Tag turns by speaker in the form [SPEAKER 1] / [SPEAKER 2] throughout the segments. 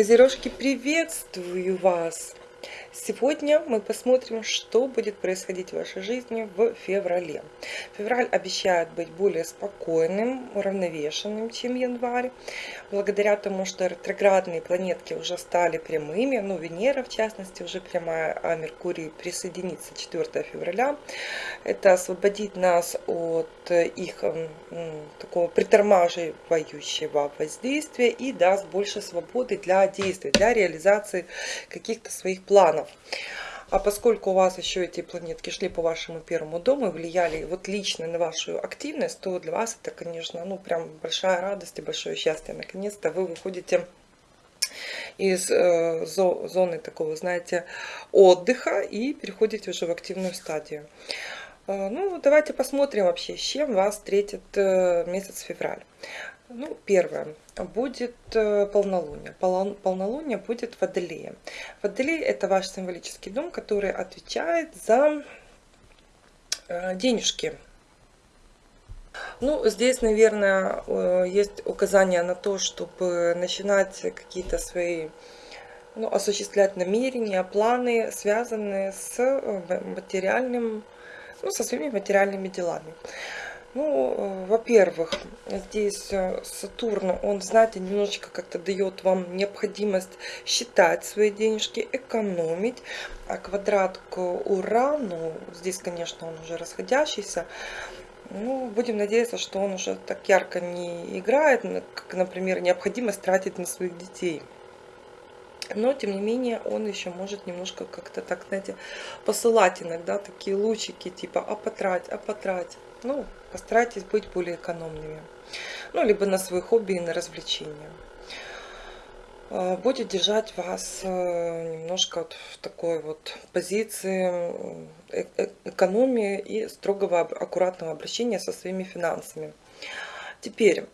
[SPEAKER 1] Козерожки, приветствую вас! Сегодня мы посмотрим, что будет происходить в вашей жизни в феврале. Февраль обещает быть более спокойным, уравновешенным, чем январь. Благодаря тому, что ретроградные планетки уже стали прямыми, ну, Венера, в частности, уже прямая, а Меркурий присоединится 4 февраля. Это освободит нас от их такого притормаживающего воздействия и даст больше свободы для действий, для реализации каких-то своих планов. А поскольку у вас еще эти планетки шли по вашему первому дому и влияли вот лично на вашу активность, то для вас это, конечно, ну прям большая радость и большое счастье. Наконец-то вы выходите из э, зоны такого, знаете, отдыха и переходите уже в активную стадию. Э, ну, давайте посмотрим вообще, с чем вас встретит э, месяц февраль. Ну, первое, будет э, полнолуние. Полнолуние будет в Водолее. Водолей это ваш символический дом, который отвечает за денежки. Ну, здесь, наверное, есть указание на то, чтобы начинать какие-то свои ну, осуществлять намерения, планы, связанные с материальным ну, со своими материальными делами. Ну, во-первых, здесь э, Сатурн, он, знаете, немножечко как-то дает вам необходимость считать свои денежки, экономить. А квадрат к Урану, здесь, конечно, он уже расходящийся, ну, будем надеяться, что он уже так ярко не играет, как, например, необходимость тратить на своих детей. Но, тем не менее, он еще может немножко как-то так, знаете, посылать иногда такие лучики, типа, а потрать, а потрать. Ну, постарайтесь быть более экономными. Ну, либо на свои хобби и на развлечения. А, будет держать вас э, немножко вот в такой вот позиции э, э, экономии и строгого аккуратного обращения со своими финансами. Теперь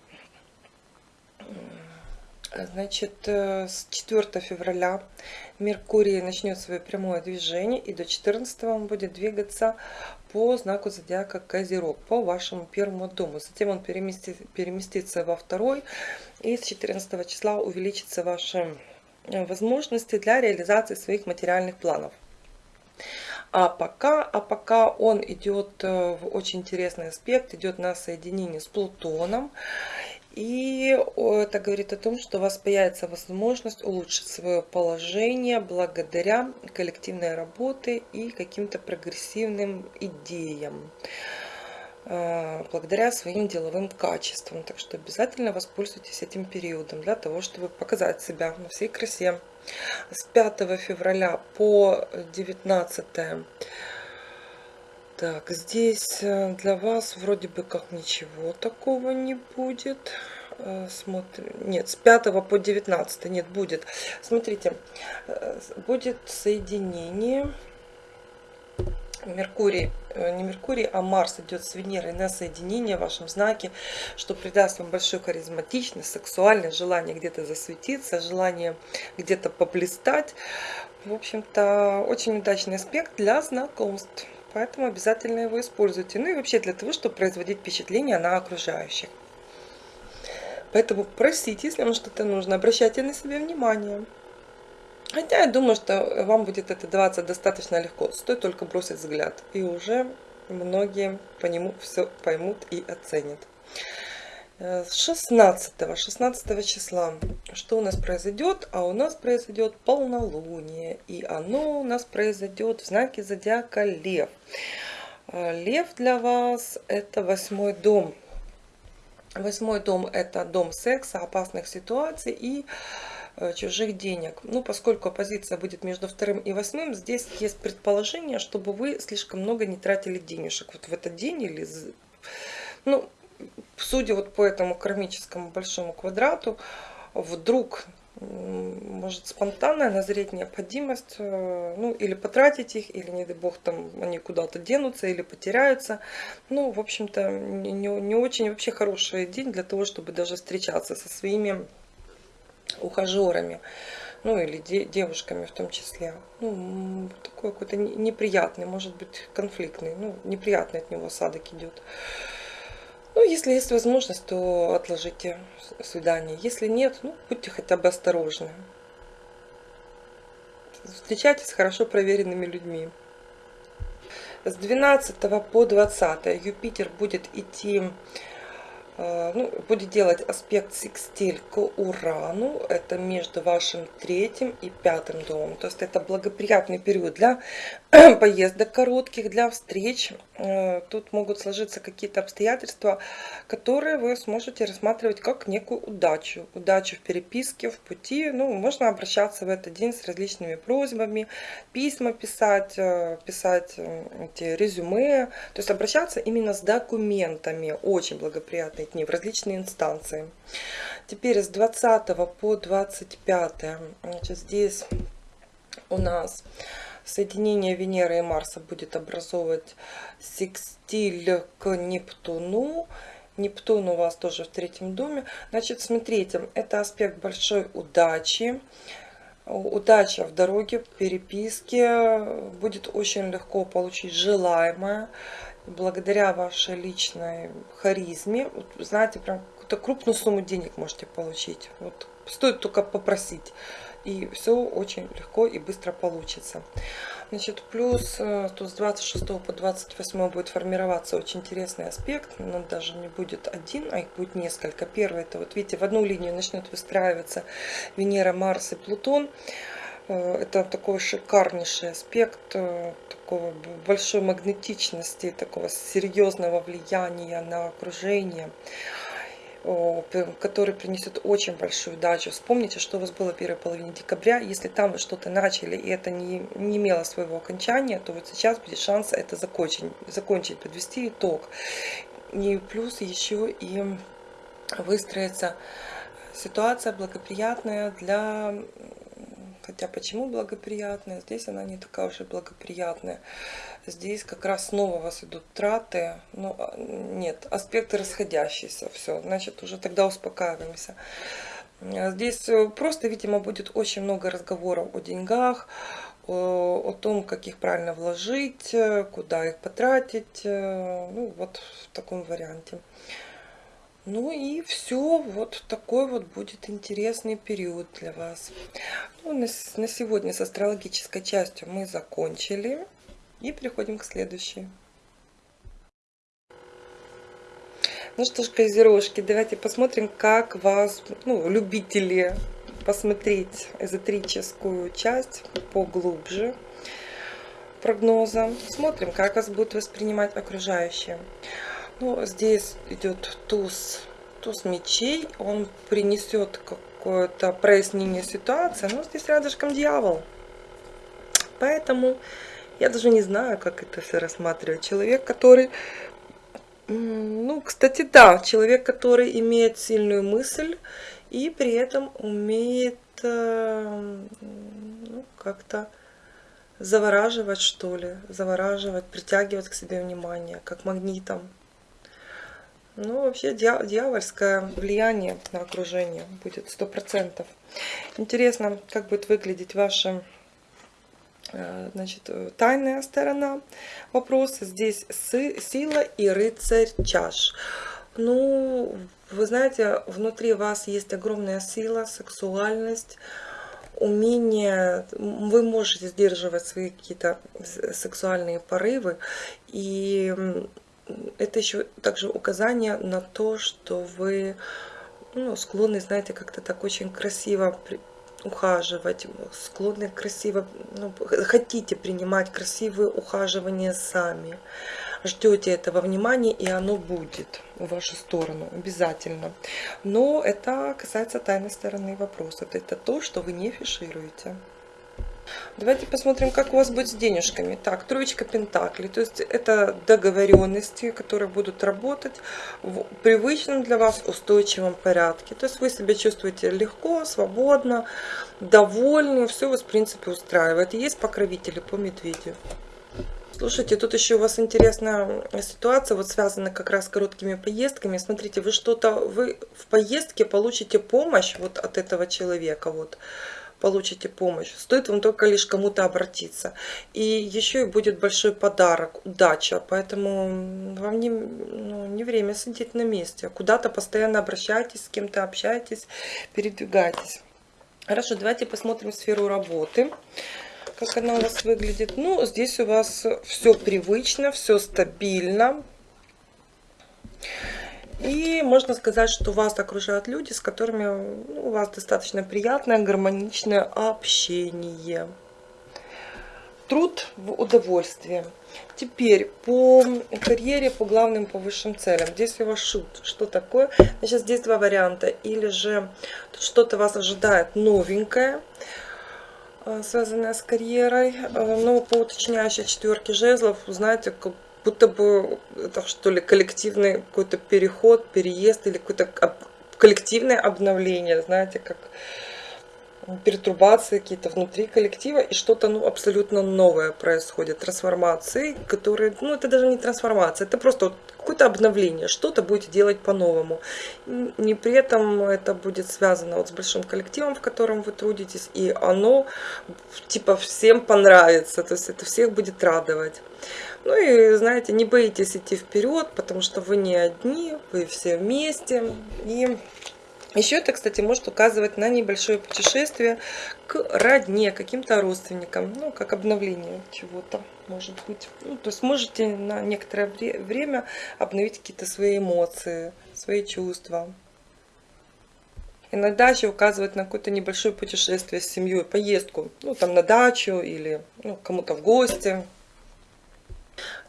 [SPEAKER 1] Значит, э, с 4 февраля Меркурий начнет свое прямое движение и до 14 он будет двигаться по знаку зодиака Козерог, по вашему первому дому. Затем он переместится, переместится во второй и с 14 числа увеличится ваши э, возможности для реализации своих материальных планов. А пока, а пока он идет э, в очень интересный аспект, идет на соединение с Плутоном. И это говорит о том, что у вас появится возможность улучшить свое положение благодаря коллективной работе и каким-то прогрессивным идеям э, благодаря своим деловым качествам. Так что обязательно воспользуйтесь этим периодом для того, чтобы показать себя на всей красе. С 5 февраля по 19 так, здесь э, для вас вроде бы как ничего такого не будет. Э, смотрим. Нет, с 5 по 19 нет, будет. Смотрите, э, будет соединение. Меркурий, не Меркурий, а Марс идет с Венерой на соединение в вашем знаке, что придаст вам большую харизматичность, сексуальность, желание где-то засветиться, желание где-то поблистать. В общем-то, очень удачный аспект для знакомств поэтому обязательно его используйте. Ну и вообще для того, чтобы производить впечатление на окружающих. Поэтому просите, если вам что-то нужно, обращайте на себя внимание. Хотя я думаю, что вам будет это даваться достаточно легко. Стоит только бросить взгляд. И уже многие по нему все поймут и оценят. 16 16 числа. Что у нас произойдет? А у нас произойдет полнолуние. И оно у нас произойдет в знаке зодиака лев. Э, лев для вас это восьмой дом. Восьмой дом это дом секса опасных ситуаций и э, чужих денег. Ну, поскольку оппозиция будет между вторым и восьмым, здесь есть предположение, чтобы вы слишком много не тратили денежек вот в этот день или... Ну, судя вот по этому кармическому большому квадрату, вдруг может спонтанная назреть необходимость, э, ну или потратить их, или не дай бог там они куда-то денутся или потеряются. Ну, в общем-то, не, не очень вообще хороший день для того, чтобы даже встречаться со своими ухажерами, ну или де девушками в том числе. Ну, такой какой-то неприятный, может быть конфликтный, ну неприятный от него осадок идет. Ну, если есть возможность, то отложите свидание. Если нет, ну, будьте хотя бы осторожны. встречайтесь с хорошо проверенными людьми. С 12 по 20 Юпитер будет идти Э, ну, будет делать аспект секстиль к Урану. Это между вашим третьим и пятым домом. То есть это благоприятный период для поездок коротких, для встреч. Э, тут могут сложиться какие-то обстоятельства, которые вы сможете рассматривать как некую удачу. Удачу в переписке, в пути. Ну, можно обращаться в этот день с различными просьбами, письма писать, э, писать эти резюме. То есть обращаться именно с документами. Очень благоприятный дни в различные инстанции. Теперь с 20 по 25 значит, здесь у нас соединение Венеры и Марса будет образовывать секстиль к Нептуну. Нептун у вас тоже в третьем доме. Значит, смотрите, это аспект большой удачи. Удача в дороге, в переписке. Будет очень легко получить желаемое благодаря вашей личной харизме, вот, знаете, прям какую-то крупную сумму денег можете получить. Вот стоит только попросить. И все очень легко и быстро получится. Значит, плюс э, тут с 26 по 28 будет формироваться очень интересный аспект. Но даже не будет один, а их будет несколько. Первый, это вот видите, в одну линию начнет выстраиваться Венера, Марс и Плутон. Э, это такой шикарнейший аспект э, такого большой магнетичности, такого серьезного влияния на окружение, который принесет очень большую удачу. Вспомните, что у вас было в первой половине декабря. Если там вы что-то начали и это не, не имело своего окончания, то вот сейчас будет шанс это закончить, закончить подвести итог. И плюс еще и выстроится ситуация благоприятная для Хотя почему благоприятная? Здесь она не такая уж и благоприятная. Здесь как раз снова у вас идут траты. Ну, а, нет, аспекты расходящиеся. Все, значит, уже тогда успокаиваемся. Здесь э, просто, видимо, будет очень много разговоров о деньгах, о, о том, как их правильно вложить, э, куда их потратить. Э, ну, вот в таком варианте. Ну и все, вот такой вот будет интересный период для вас. Ну, на, на сегодня с астрологической частью мы закончили. И переходим к следующей. Ну что ж, козерожки, давайте посмотрим, как вас, ну, любители, посмотреть эзотерическую часть поглубже прогноза. Смотрим, как вас будут воспринимать окружающие. Ну, здесь идет туз, туз мечей. Он принесет какое-то прояснение ситуации. Но здесь рядышком дьявол. Поэтому я даже не знаю, как это все рассматривать. Человек, который... Ну, кстати, да, человек, который имеет сильную мысль и при этом умеет э, ну, как-то завораживать, что ли, завораживать, притягивать к себе внимание, как магнитом. Ну, вообще дьявольское влияние на окружение будет сто процентов. Интересно, как будет выглядеть ваша э, значит, тайная сторона вопроса. Здесь сила и рыцарь чаш. Ну, вы знаете, внутри вас есть огромная сила, сексуальность, умение, вы можете сдерживать свои какие-то сексуальные порывы, и это еще также указание на то, что вы ну, склонны, знаете, как-то так очень красиво ухаживать, склонны красиво, ну, хотите принимать красивые ухаживания сами. Ждете этого внимания, и оно будет в вашу сторону обязательно. Но это касается тайной стороны вопроса. Это то, что вы не фишируете. Давайте посмотрим, как у вас будет с денежками. Так, троечка пентаклей. То есть это договоренности, которые будут работать в привычном для вас устойчивом порядке. То есть вы себя чувствуете легко, свободно, довольны. Все вас, в принципе, устраивает. Есть покровители по медведю. Слушайте, тут еще у вас интересная ситуация, вот связана как раз с короткими поездками. Смотрите, вы что-то, вы в поездке получите помощь вот от этого человека, вот получите помощь. Стоит вам только лишь кому-то обратиться. И еще и будет большой подарок, удача. Поэтому вам не, ну, не время сидеть на месте. Куда-то постоянно обращайтесь, с кем-то общайтесь, передвигайтесь. Хорошо, давайте посмотрим сферу работы. как она у вас выглядит. Ну, здесь у вас все привычно, все стабильно. И можно сказать, что вас окружают люди, с которыми ну, у вас достаточно приятное, гармоничное общение. Труд в удовольствие. Теперь по карьере, по главным, по высшим целям. Здесь у вас шут. Что такое? Значит, здесь два варианта. Или же что-то вас ожидает новенькое, э, связанное с карьерой. Э, но по уточняющей четверке жезлов, знаете, будто бы это что ли коллективный какой-то переход, переезд или какое-то коллективное обновление, знаете, как пертурбации какие-то внутри коллектива, и что-то ну, абсолютно новое происходит, трансформации, которые, ну это даже не трансформация, это просто вот какое-то обновление, что-то будете делать по-новому. Не при этом это будет связано вот с большим коллективом, в котором вы трудитесь, и оно типа всем понравится, то есть это всех будет радовать. Ну и, знаете, не боитесь идти вперед, потому что вы не одни, вы все вместе, и еще это, кстати, может указывать на небольшое путешествие к родне, каким-то родственникам, ну, как обновление чего-то, может быть. Ну, то есть можете на некоторое время обновить какие-то свои эмоции, свои чувства. Иногда еще указывает на какое-то небольшое путешествие с семьей, поездку, ну, там на дачу или ну, кому-то в гости.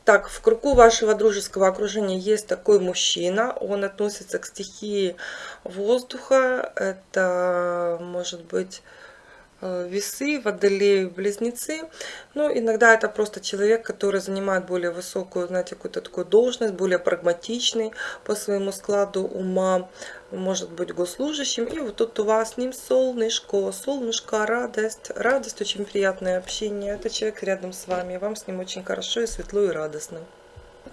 [SPEAKER 1] Так, в кругу вашего дружеского окружения есть такой мужчина. Он относится к стихии воздуха. Это может быть весы, водолеи, близнецы. Ну, иногда это просто человек, который занимает более высокую, знаете, какую-то такую должность, более прагматичный по своему складу ума, может быть госслужащим. И вот тут у вас с ним солнышко, солнышко, радость, радость, очень приятное общение. Это человек рядом с вами, вам с ним очень хорошо и светло и радостно.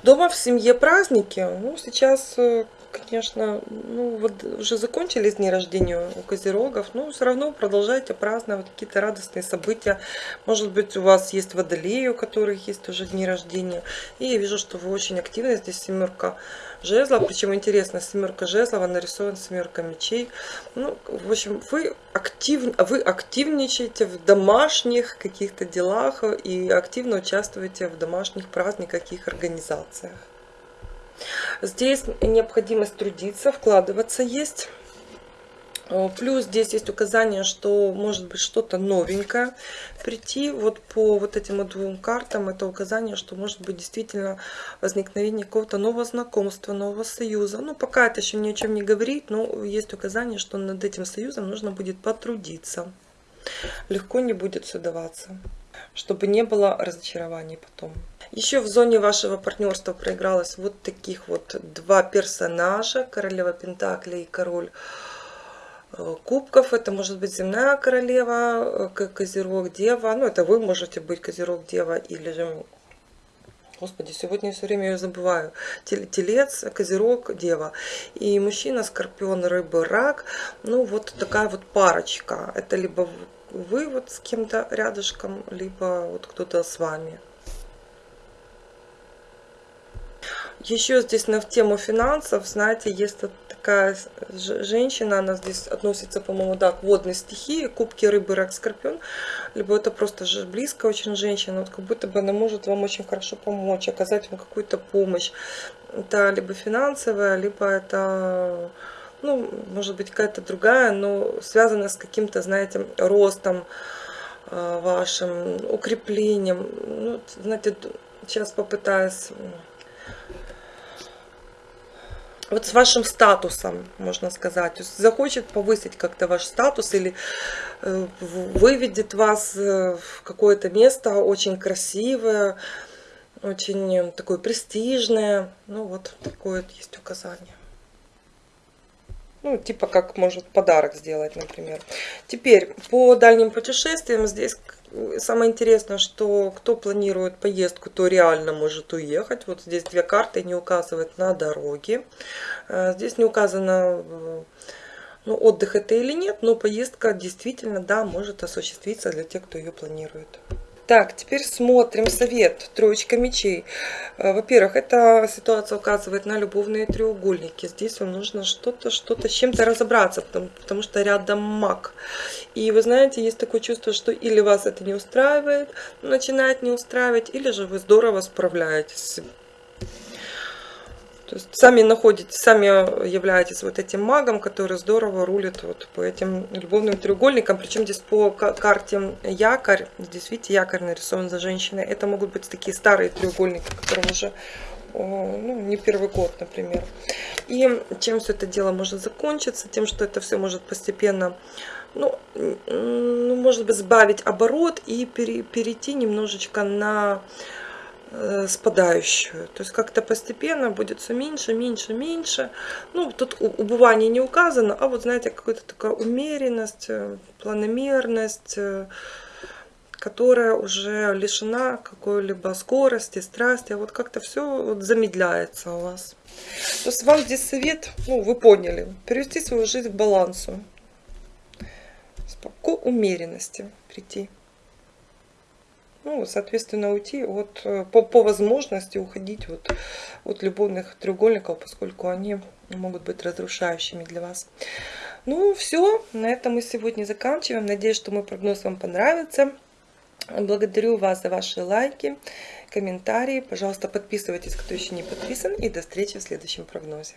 [SPEAKER 1] Дома в семье праздники. Ну, сейчас э, конечно, ну вот уже закончились дни рождения у козерогов, но все равно продолжайте праздновать какие-то радостные события. Может быть, у вас есть водолеи, у которых есть уже дни рождения. И я вижу, что вы очень активны. Здесь семерка жезлов. Причем интересно, семерка жезлов нарисована семерка мечей. Ну, в общем, вы, актив, вы активничаете в домашних каких-то делах и активно участвуете в домашних праздниках и их организациях. Здесь необходимость трудиться, вкладываться есть. Плюс здесь есть указание, что может быть что-то новенькое прийти. Вот по вот этим двум картам это указание, что может быть действительно возникновение какого-то нового знакомства, нового союза. Ну, пока это еще ни о чем не говорит, но есть указание, что над этим союзом нужно будет потрудиться. Легко не будет все даваться, чтобы не было разочарований потом. Еще в зоне вашего партнерства проигралось вот таких вот два персонажа. Королева Пентакли и король э, кубков. Это может быть земная королева, э, козерог, дева. Ну, это вы можете быть козерог, дева или же... Господи, сегодня я все время ее забываю. Телец, козерог, дева. И мужчина, скорпион, рыба, рак. Ну, вот такая вот парочка. Это либо вы вот с кем-то рядышком, либо вот кто-то с вами. Еще здесь на тему финансов, знаете, есть такая женщина, она здесь относится, по-моему, да, к водной стихии, кубки рыбы, рак, скорпион, либо это просто же близкая очень женщина, вот как будто бы она может вам очень хорошо помочь, оказать вам какую-то помощь. Это либо финансовая, либо это, ну, может быть, какая-то другая, но связанная с каким-то, знаете, ростом э, вашим, укреплением. Ну, знаете, сейчас попытаюсь вот с вашим статусом, можно сказать. Захочет повысить как-то ваш статус или э, выведет вас э, в какое-то место очень красивое, очень такое престижное. Ну вот такое вот есть указание. Ну, типа как может подарок сделать, например. Теперь по дальним путешествиям здесь самое интересное, что кто планирует поездку, то реально может уехать. Вот здесь две карты не указывают на дороге. Э, здесь не указано, э, ну, отдых это или нет, но поездка действительно, да, может осуществиться для тех, кто ее планирует. Так, теперь смотрим совет. Троечка мечей. Э, во-первых, эта ситуация указывает на любовные треугольники. Здесь вам нужно что-то, что-то с чем-то разобраться, потому, потому что рядом маг. И вы знаете, есть такое чувство, что или вас это не устраивает, начинает не устраивать, или же вы здорово справляетесь то есть сами находитесь, сами являетесь вот этим магом, который здорово рулит вот по этим любовным треугольникам. Причем здесь по карте якорь, здесь видите, якорь нарисован за женщиной. Это могут быть такие старые треугольники, которым уже ну, не первый год, например. И чем все это дело может закончиться? Тем, что это все может постепенно, ну, ну может быть, сбавить оборот и перейти немножечко на Э, спадающую. То есть как-то постепенно будет все меньше, меньше, меньше. Ну, тут убывание не указано, а вот, знаете, какая-то такая умеренность, э, планомерность, э, которая уже лишена какой-либо скорости, страсти. А вот как-то все вот замедляется у вас. То есть вам здесь совет, ну, вы поняли, перевести свою жизнь в балансу. К умеренности прийти ну, соответственно, уйти от, э, по, по возможности уходить вот от любовных треугольников, поскольку они могут быть разрушающими для вас. Ну, все, на этом мы сегодня заканчиваем. Надеюсь, что мой прогноз вам понравится. Благодарю вас за ваши лайки, комментарии. Пожалуйста, подписывайтесь, кто еще не подписан. И до встречи в следующем прогнозе.